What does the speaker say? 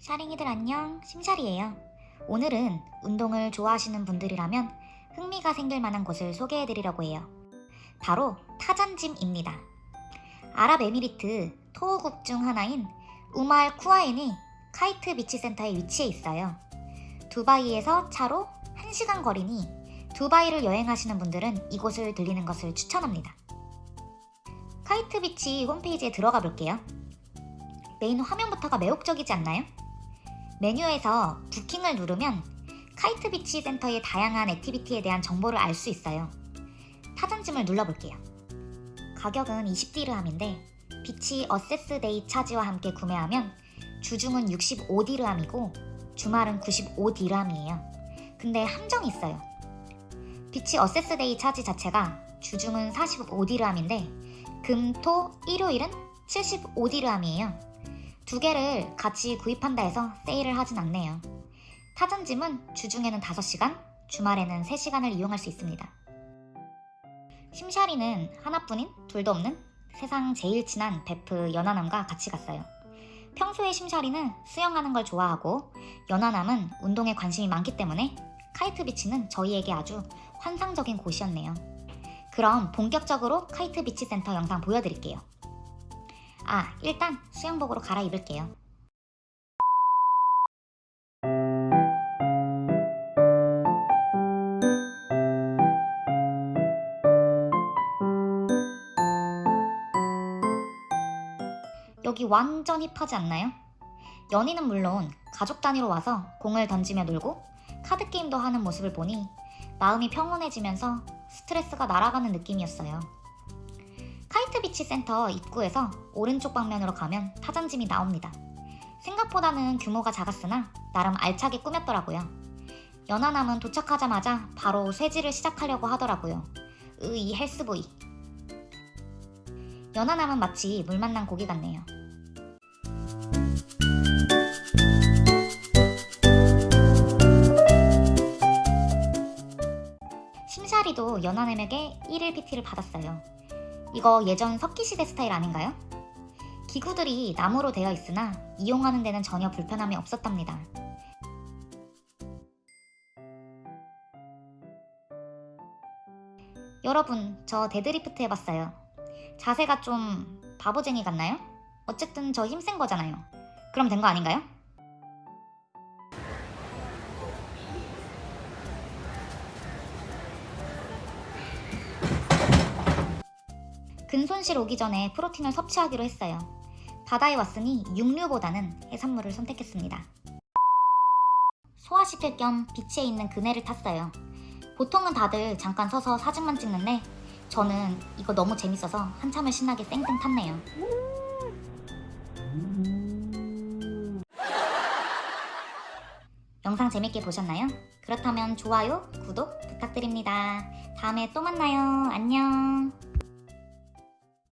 샤링이들 안녕, 심샤리예요. 오늘은 운동을 좋아하시는 분들이라면 흥미가 생길 만한 곳을 소개해드리려고 해요. 바로 타잔짐입니다. 아랍에미리트 토호국 중 하나인 우말 쿠아인의 카이트 비치 센터에 위치해 있어요. 두바이에서 차로 1시간 거리니 두바이를 여행하시는 분들은 이곳을 들리는 것을 추천합니다. 카이트 비치 홈페이지에 들어가 볼게요. 메인 화면부터가 매혹적이지 않나요? 메뉴에서 booking을 누르면 카이트 비치 센터의 다양한 액티비티에 대한 정보를 알 수 있어요. 타잔짐을 눌러볼게요. 가격은 20디르함인데 비치 어세스 데이 차지와 함께 구매하면 주중은 65디르함이고 주말은 95디르함이에요. 근데 함정이 있어요. beach access day charge 자체가 주중은 45디르함인데 금, 토, 일요일은 75디르함이에요. 두 개를 같이 구입한다 해서 세일을 하진 않네요. 타전짐은 주중에는 5시간, 주말에는 3시간을 이용할 수 있습니다. 심샤리는 하나뿐인 둘도 없는 세상 제일 친한 베프 연하남과 같이 갔어요. 평소에 심샤리는 수영하는 걸 좋아하고 연하남은 운동에 관심이 많기 때문에 카이트 비치는 저희에게 아주 환상적인 곳이었네요. 그럼 본격적으로 카이트 비치 센터 영상 보여드릴게요. 아, 일단 수영복으로 갈아입을게요. 여기 완전 힙하지 않나요? 연인은 물론 가족 단위로 와서 공을 던지며 놀고 카드 게임도 하는 모습을 보니 마음이 평온해지면서 스트레스가 날아가는 느낌이었어요. 카이트 비치 센터 입구에서 오른쪽 방면으로 가면 타잔짐이 나옵니다. 생각보다는 규모가 작았으나 나름 알차게 꾸몄더라고요. 연하남은 도착하자마자 바로 쇠질을 시작하려고 하더라고요. 으이 헬스보이. 연하남은 마치 물 만난 고기 같네요. 심샤리도 연하남에게 1일 PT를 받았어요. 이거 예전 석기시대 스타일 아닌가요? 기구들이 나무로 되어 있으나 이용하는 데는 전혀 불편함이 없었답니다. 여러분, 저 데드리프트 해봤어요. 자세가 좀 바보쟁이 같나요? 어쨌든 저 힘센 거잖아요. 그럼 된 거 아닌가요? 근손실 오기 전에 프로틴을 섭취하기로 했어요. 바다에 왔으니 육류보다는 해산물을 선택했습니다. 소화시킬 겸 비치에 있는 그네를 탔어요. 보통은 다들 잠깐 서서 사진만 찍는데 저는 이거 너무 재밌어서 한참을 신나게 쌩쌩 탔네요. 영상 재밌게 보셨나요? 그렇다면 좋아요, 구독 부탁드립니다. 다음에 또 만나요. 안녕.